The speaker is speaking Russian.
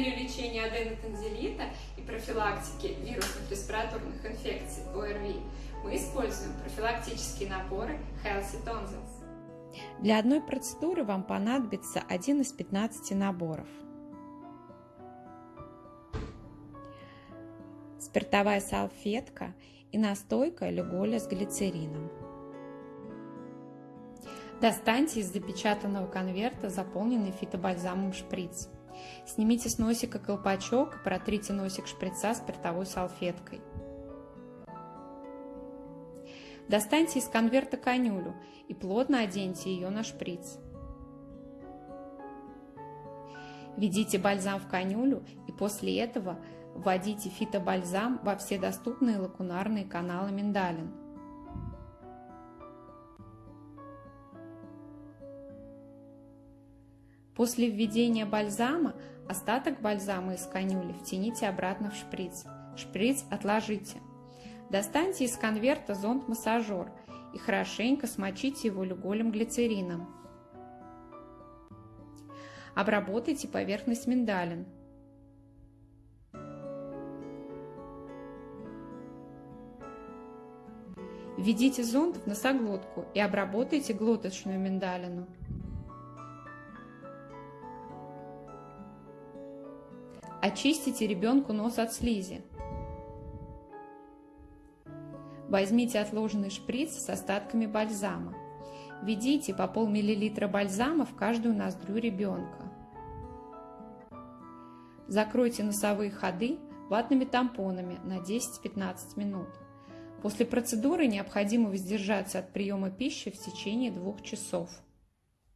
Для лечения аденотензилита и профилактики вирусных респираторных инфекций ОРВИ мы используем профилактические наборы Healthy Tonsils. Для одной процедуры вам понадобится один из 15 наборов. Спиртовая салфетка и настойка люголя с глицерином. Достаньте из запечатанного конверта заполненный фитобальзамом шприц. Снимите с носика колпачок и протрите носик шприца спиртовой салфеткой. Достаньте из конверта конюлю и плотно оденьте ее на шприц. Введите бальзам в конюлю и после этого вводите фитобальзам во все доступные лакунарные каналы миндалин. После введения бальзама остаток бальзама из канюли втяните обратно в шприц. Шприц отложите. Достаньте из конверта зонд-массажер и хорошенько смочите его люголем глицерином. Обработайте поверхность миндалин. Введите зонд в носоглотку и обработайте глоточную миндалину. Очистите ребенку нос от слизи. Возьмите отложенный шприц с остатками бальзама. Введите по полмиллилитра бальзама в каждую ноздрю ребенка. Закройте носовые ходы ватными тампонами на 10-15 минут. После процедуры необходимо воздержаться от приема пищи в течение двух часов.